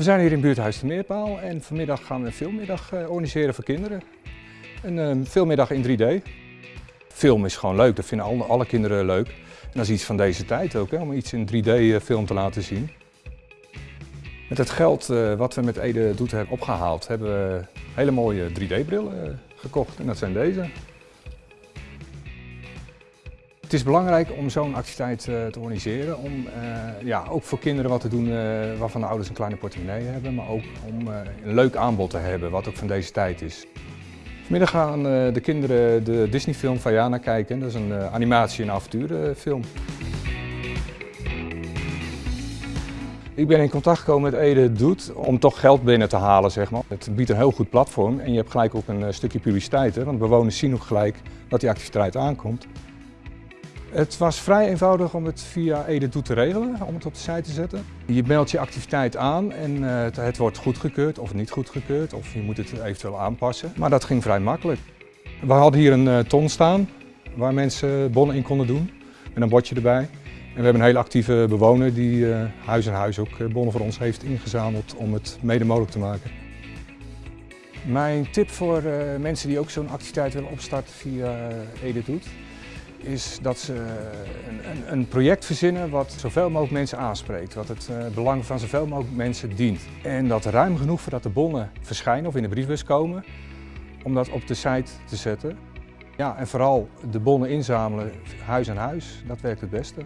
We zijn hier in buurthuis de Meerpaal en vanmiddag gaan we een filmmiddag eh, organiseren voor kinderen. Een uh, filmmiddag in 3D. Film is gewoon leuk, dat vinden alle, kinderen leuk. En dat is iets van deze tijd ook, hè, om iets in 3D film te laten zien. Met het geld wat we met Ede Doet hebben opgehaald, hebben we hele mooie 3D-brillen gekocht. En dat zijn deze. Het is belangrijk om zo'n activiteit uh, te organiseren, om uh, ja, ook voor kinderen wat te doen uh, waarvan de ouders een kleine portemonnee hebben, maar ook om een leuk aanbod te hebben, wat ook van deze tijd is. Vanmiddag gaan de kinderen de Disney-film Vajana kijken, dat is een animatie- en avonturenfilm. Ik ben in contact gekomen met Ede Doet om toch geld binnen te halen. Zeg maar. Het biedt een heel goed platform en je hebt gelijk ook een stukje publiciteit, hè, want bewoners zien ook gelijk dat die activiteit aankomt. Het was vrij eenvoudig om het via Doet te regelen, om het op de site te zetten. Je meldt je activiteit aan en het, het wordt goedgekeurd of niet goedgekeurd, of je moet het eventueel aanpassen. Maar dat ging vrij makkelijk. We hadden hier een ton staan waar mensen bonnen in konden doen, met een bordje erbij. En we hebben een hele actieve bewoner die uh, huis en huis ook bonnen voor ons heeft ingezameld om het mede mogelijk te maken. Mijn tip voor mensen die ook zo'n activiteit willen opstarten via Doet, is dat ze een, een, een, project verzinnen wat zoveel mogelijk mensen aanspreekt, wat het uh, belang van zoveel mogelijk mensen dient. En dat ruim genoeg voordat de bonnen verschijnen of in de briefbus komen, om dat op de site te zetten. Ja, en vooral de bonnen inzamelen, huis aan huis, dat werkt het beste.